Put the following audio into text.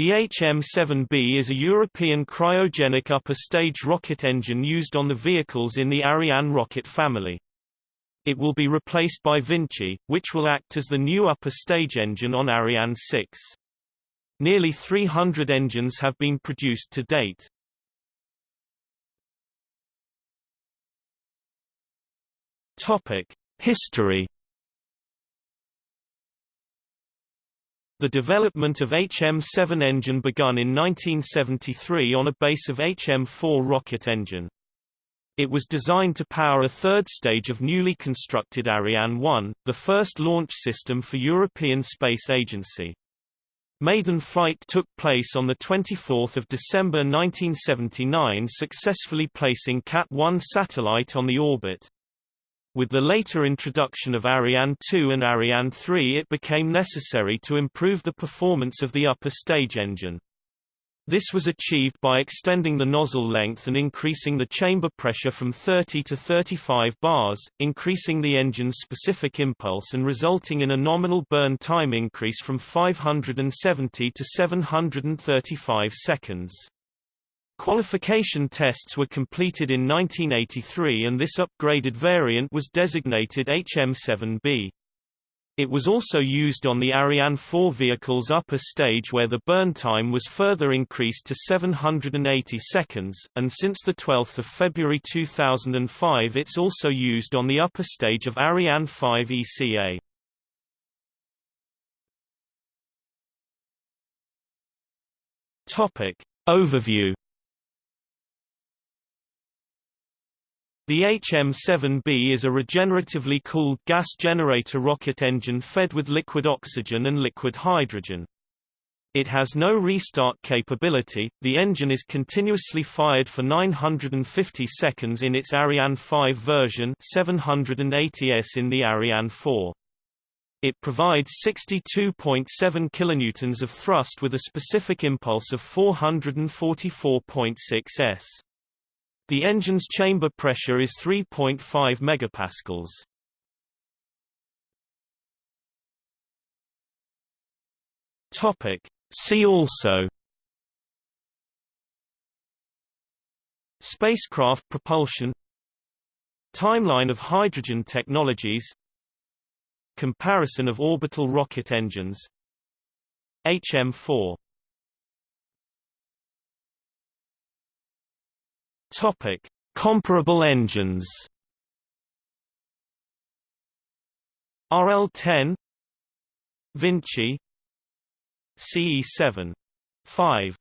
The HM-7B is a European cryogenic upper stage rocket engine used on the vehicles in the Ariane rocket family. It will be replaced by Vinci, which will act as the new upper stage engine on Ariane 6. Nearly 300 engines have been produced to date. Topic: History The development of HM-7 engine begun in 1973 on a base of HM-4 rocket engine. It was designed to power a third stage of newly constructed Ariane 1, the first launch system for European Space Agency. Maiden flight took place on 24 December 1979 successfully placing Cat-1 satellite on the orbit. With the later introduction of Ariane 2 and Ariane 3 it became necessary to improve the performance of the upper stage engine. This was achieved by extending the nozzle length and increasing the chamber pressure from 30 to 35 bars, increasing the engine's specific impulse and resulting in a nominal burn time increase from 570 to 735 seconds. Qualification tests were completed in 1983 and this upgraded variant was designated HM7B. It was also used on the Ariane 4 vehicle's upper stage where the burn time was further increased to 780 seconds, and since 12 February 2005 it's also used on the upper stage of Ariane 5 ECA. Overview The HM-7B is a regeneratively cooled gas generator rocket engine fed with liquid oxygen and liquid hydrogen. It has no restart capability, the engine is continuously fired for 950 seconds in its Ariane 5 version 780s in the Ariane 4. It provides 62.7 kN of thrust with a specific impulse of 444.6 s. The engine's chamber pressure is 3.5 megapascals. Topic. See also. Spacecraft propulsion. Timeline of hydrogen technologies. Comparison of orbital rocket engines. HM4 Topic: Comparable engines. RL-10 Vinci CE-7 5